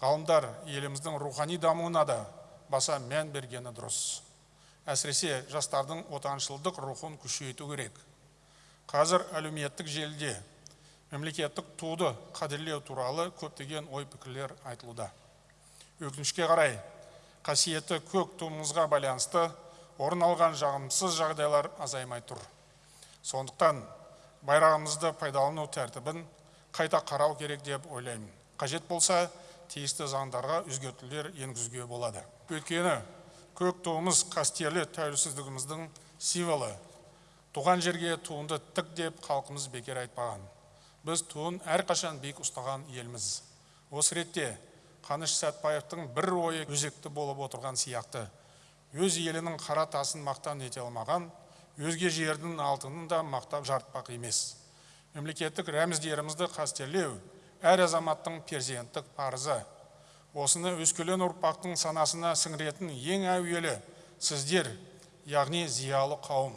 ғалымдар еліміздің рухани дамуына да баса мән бергені дұрыс. Әсіресе жастардың отаншылдық рухын күшейту керек. Қазір әлеуметтік желіде мемлекеттік туды қадірлеу туралы көптеген ой пікірлер айтылуда. Өкінішке қарай қасиетті көк туымызға байланысты орын алған жағымсыз жағдайлар азаймай тұр. Сондықтан байрағымызды пайдалану тәртібін қайта қарау керек деп ойлаймын. Қажет болса тиісті заңдарға өзгертулер енгізуге болады. Өйткені көк туымыз қастерлі тәуелсіздігіміздің символы. Туған жерге туыңды тік деп халқымыз бекер айтпаған. Біз туын әрқашан биік ұстаған елміз. Осы ретте қаныш сәтбаевтың бір ойы өзекті болып отырған сияқты. Өз елінің қара тасын мақтан ете алмаған өзге жердің алтынын да мақтап жартпақ емес. Мемлекеттік рәміздерімізді қастерлеу әр азаматтың перзенттік парызы. Осыны өскелең ұрпақтың санасына сіңіретін ең әуелі сіздер яғни зиялы қауым.